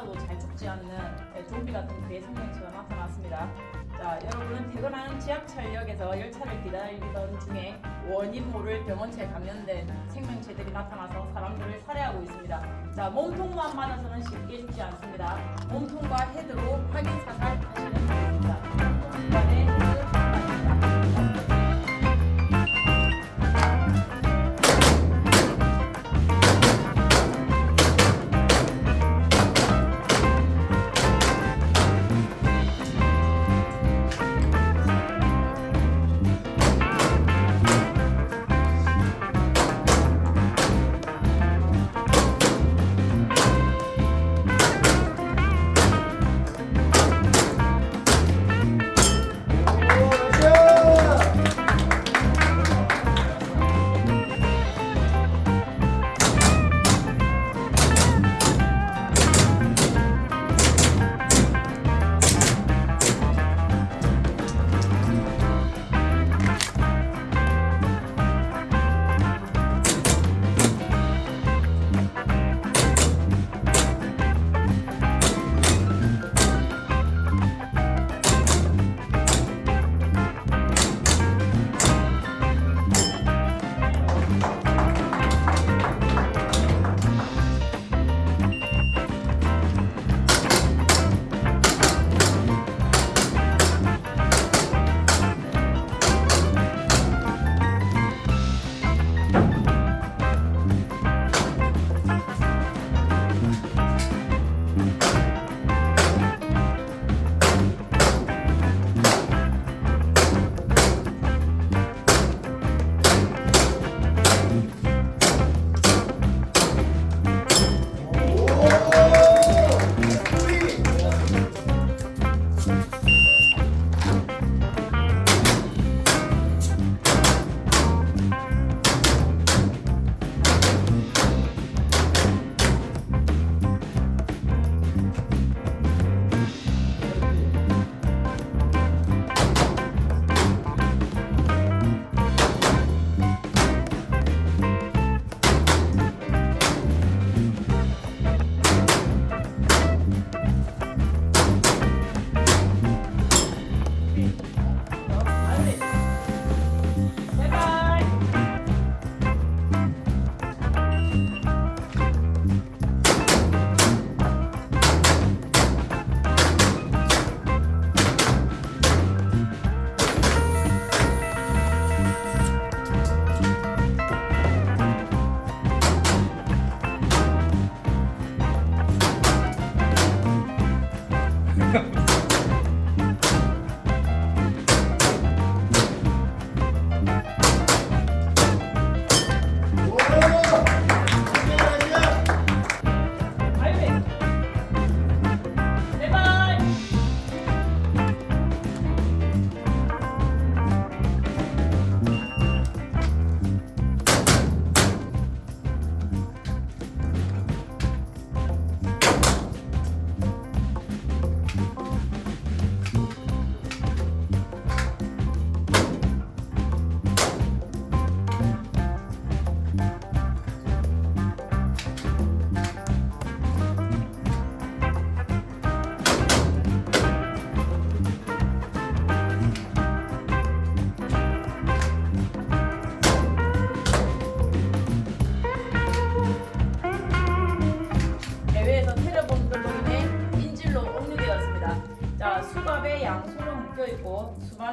맞아도 잘 죽지 않는 네, 좀비 같은 생명체가 나타났습니다. 자, 여러분은 퇴근하는 지하철역에서 열차를 기다리던 중에 원인 모를 병원체에 감염된 생명체들이 나타나서 사람들을 살해하고 있습니다. 자, 몸통만 맞아서는 쉽게 죽지 않습니다. 몸통과 헤드로 확인 사살하시는 분입니다.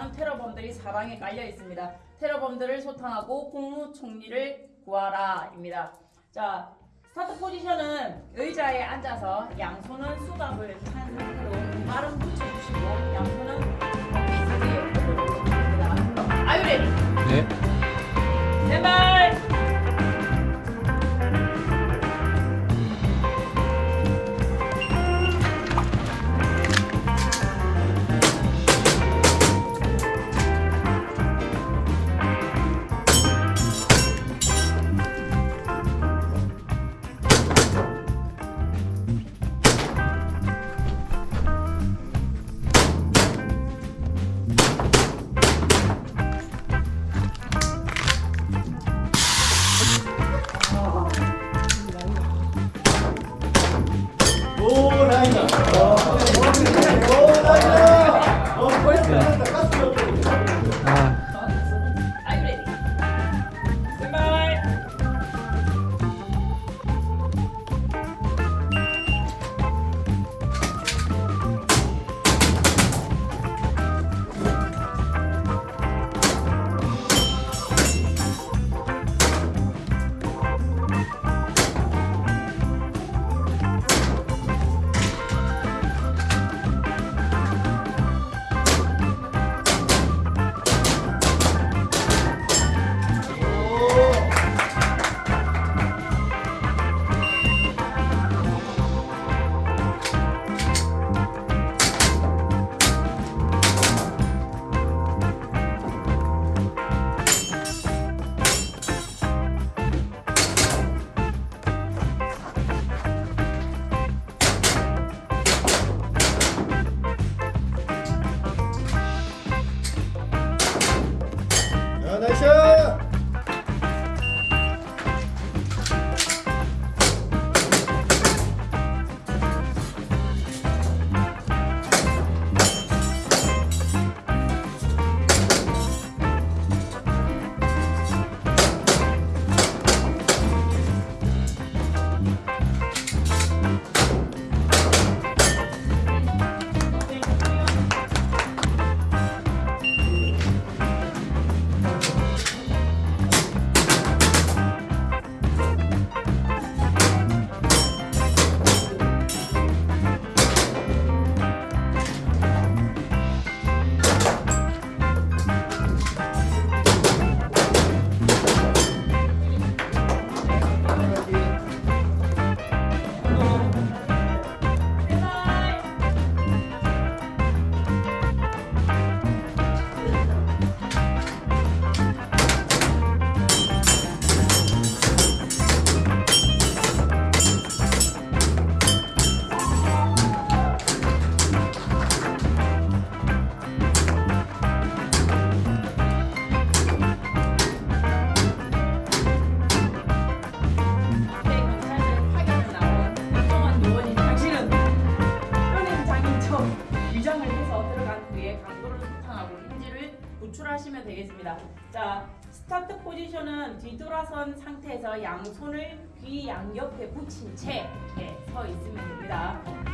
수많은 테러범들이 사방에 깔려 있습니다. 테러범들을 소탕하고 국무총리를 구하라입니다. 자, 스타트 포지션은 의자에 앉아서 양손은 수갑을 찬 상태로 발은 붙여주시고 양손은 ready? 네. 제발. 옆에 붙인 채 예, 서 있으면 됩니다.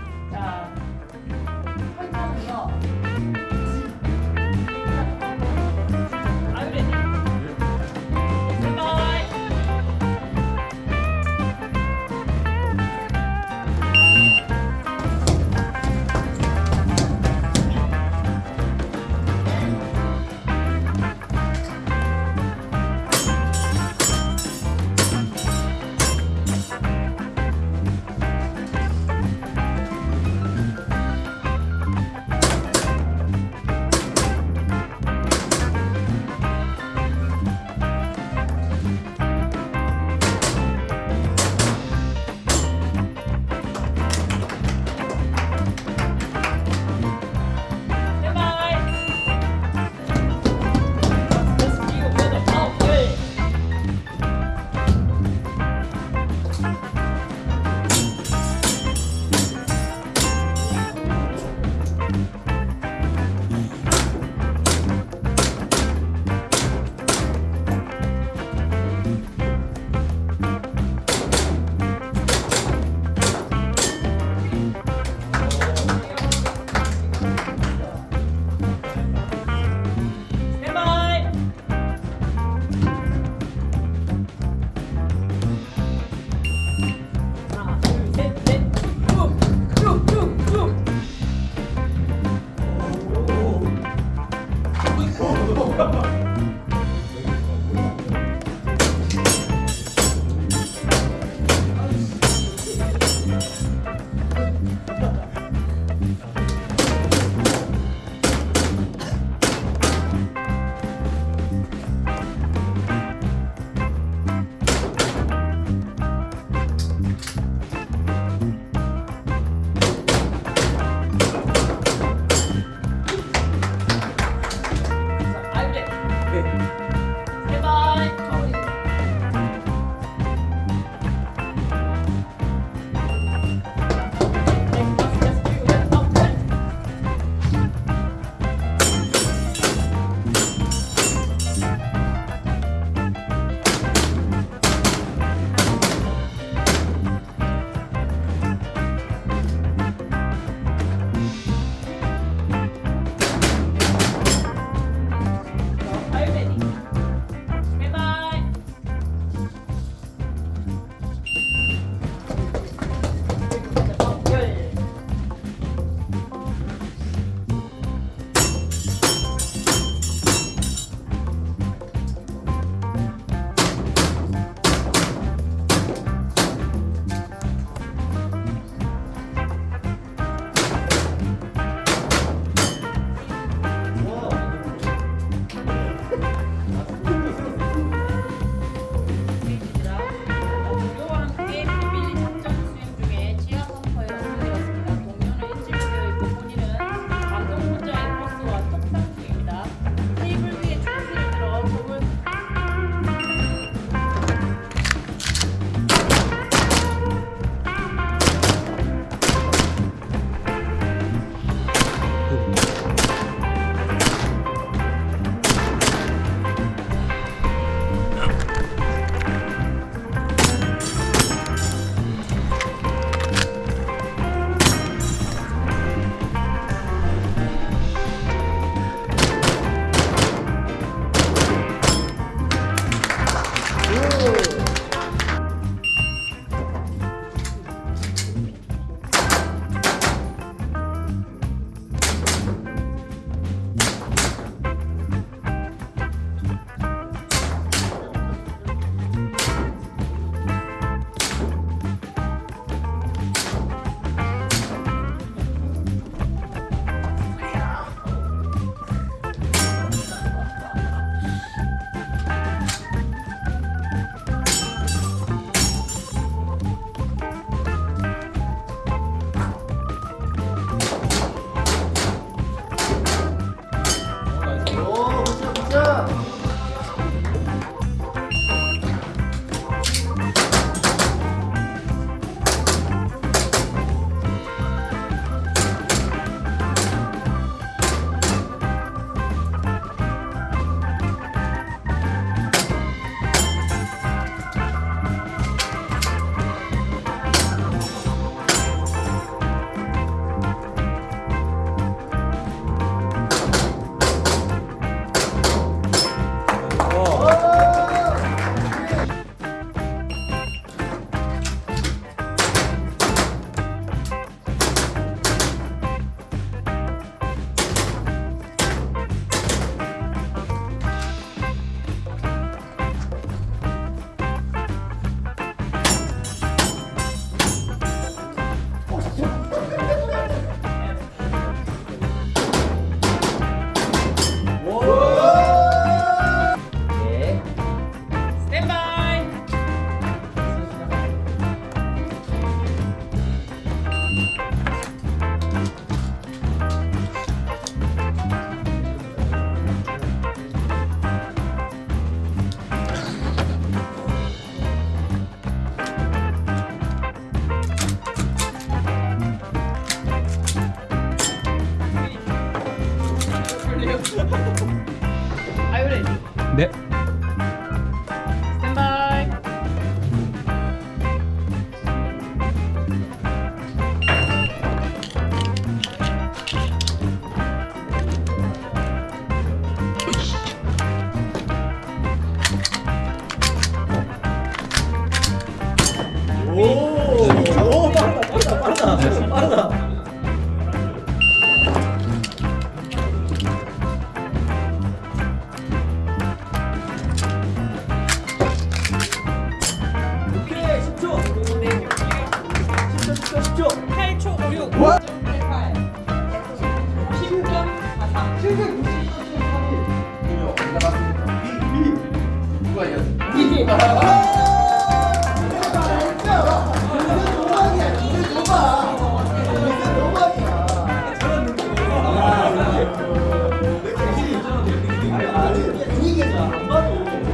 그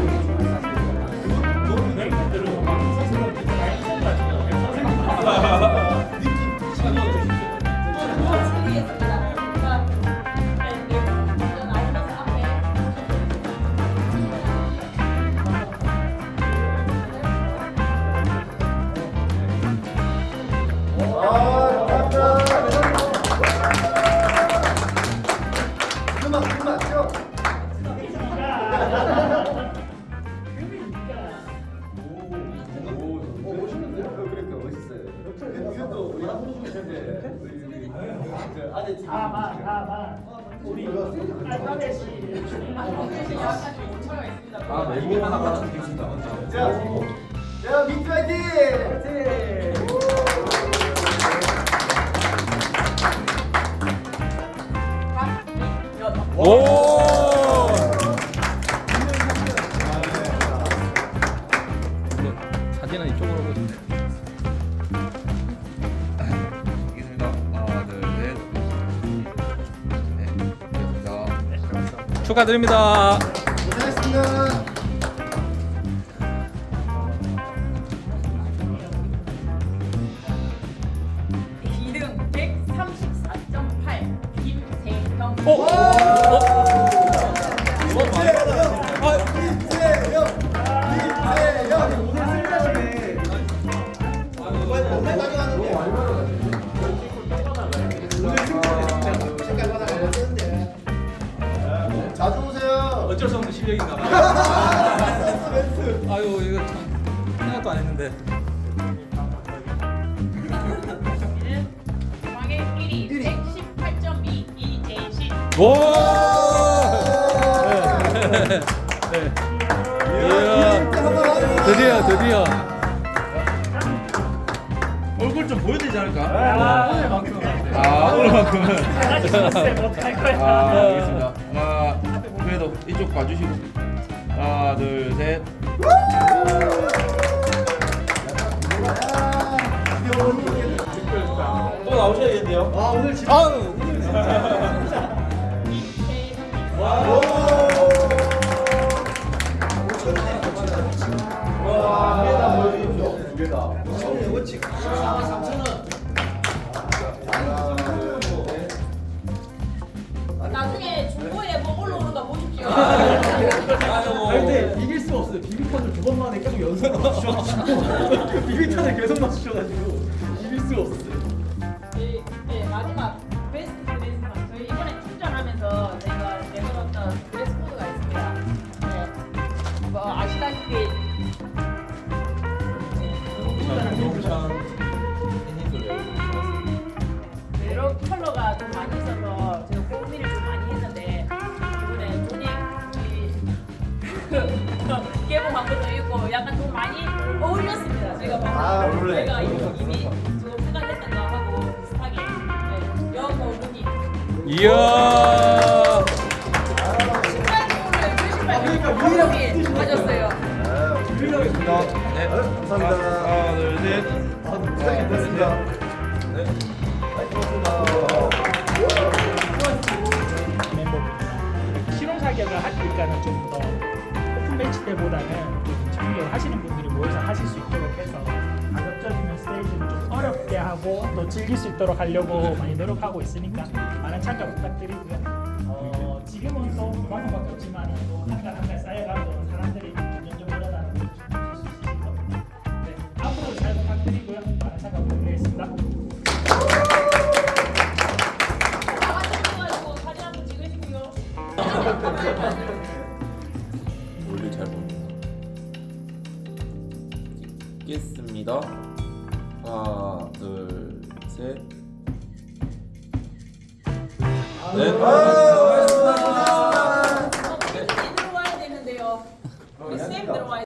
아재 팀. 다만 다만 우리 알파벳이 아, 네, 이게만 하나 드리겠습니다. 자, 자, 민트 화이팅! 오! 사진은 축하드립니다. 고생하셨습니다. 이등 134.8 김세형. 아유 이거 참 생각도 안 했는데. 방의 1위 118.2 이재신. 오! 네. 네. 이야, 드디어 드디어. 얼굴 좀 보여야 되지 않을까? 아, 오늘만큼 아, 오늘만큼은. 아, 알겠습니다. 하나, 그래도 이쪽 봐주시고. 하나, 둘, 셋. 또 나오셔야겠네요. 아, 오늘 집. 아유. 와, 두개다 보여주십시오. 두 개다. 처음에 원칙. 14만 3천 원. 두 번 만에 계속 연속 맞추셔가지고 비비탄을 계속 맞추셔가지고 이길 수가 없었어요. 네, 네, 마지막 베스트 드레스상 저희 이번에 출전하면서 저희가 내걸었던 드레스 코드가 있습니다. 네, 뭐 아시다시피 여러 컬러가 좀 많이 있어서 제가 고민을 좀 많이 했는데 이번에 돈이 이야. 가졌어요. 네. 감사합니다. 하나, 둘, 셋. 아, 고생했습니다. 네. 멤버분이나 실용 사격을 하니까는 좀더 오픈 매치 때보다는 좀 집중력을 하시는 분들이 모여서 하실 수 있도록 해서 가급적이면 스테이지를 좀 하고 또 즐길 수 있도록 하려고 많이 노력하고 있으니까 많은 참가 부탁드리고요. 어, 지금은 또 그만큼밖에 없지만 또 한달 한 달 쌓여가고 사람들이 점점 늘어나는 걸 보실 수 있을 겁니다. 네, 앞으로 잘 부탁드리고요. 많은 참가 부탁드리겠습니다. 다 같이 모여가지고 하나 둘셋 네. 수고하셨습니다. 수고하셨습니다. 네. 들어와야 되는데요. 쌤 들어와야